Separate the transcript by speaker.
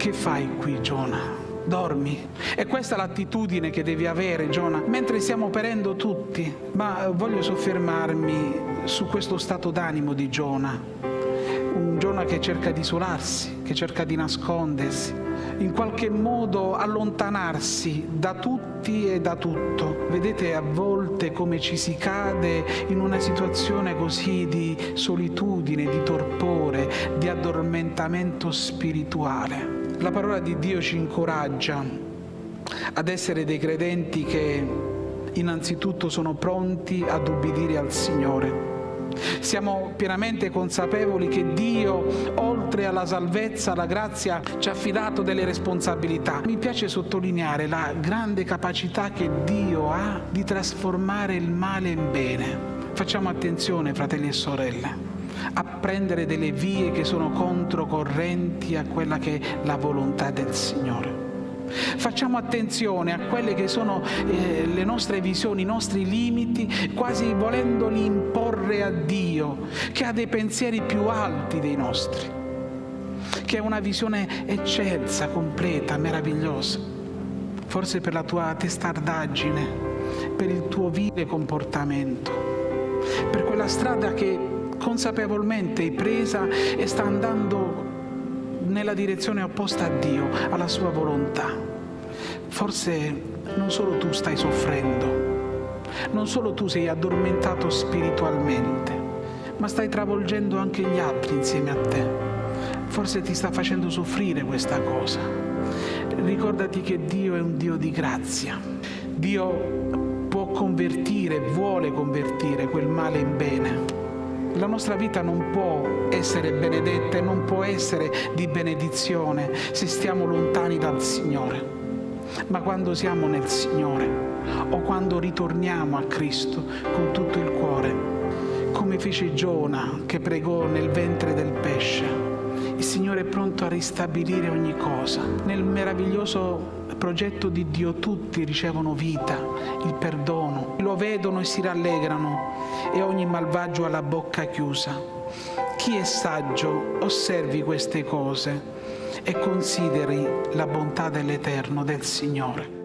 Speaker 1: che fai qui Giona? dormi. E questa è l'attitudine che devi avere, Giona, mentre stiamo perendo tutti. Ma voglio soffermarmi su questo stato d'animo di Giona. Un Giona che cerca di isolarsi, che cerca di nascondersi, in qualche modo allontanarsi da tutti e da tutto. Vedete a volte come ci si cade in una situazione così di solitudine, di torpore, di addormentamento spirituale. La parola di Dio ci incoraggia ad essere dei credenti che innanzitutto sono pronti ad ubbidire al Signore. Siamo pienamente consapevoli che Dio, oltre alla salvezza, alla grazia, ci ha affidato delle responsabilità. Mi piace sottolineare la grande capacità che Dio ha di trasformare il male in bene. Facciamo attenzione, fratelli e sorelle a prendere delle vie che sono controcorrenti a quella che è la volontà del Signore. Facciamo attenzione a quelle che sono eh, le nostre visioni, i nostri limiti, quasi volendoli imporre a Dio, che ha dei pensieri più alti dei nostri, che ha una visione eccelsa, completa, meravigliosa. Forse per la tua testardaggine, per il tuo vile comportamento, per quella strada che consapevolmente presa e sta andando nella direzione opposta a Dio, alla sua volontà. Forse non solo tu stai soffrendo, non solo tu sei addormentato spiritualmente, ma stai travolgendo anche gli altri insieme a te. Forse ti sta facendo soffrire questa cosa. Ricordati che Dio è un Dio di grazia. Dio può convertire, vuole convertire quel male in bene nostra vita non può essere benedetta e non può essere di benedizione se stiamo lontani dal Signore. Ma quando siamo nel Signore o quando ritorniamo a Cristo con tutto il cuore, come fece Giona che pregò nel ventre del pesce, il Signore è pronto a ristabilire ogni cosa. Nel meraviglioso progetto di Dio tutti ricevono vita, il perdono, lo vedono e si rallegrano e ogni malvagio ha la bocca chiusa. Chi è saggio osservi queste cose e consideri la bontà dell'Eterno, del Signore.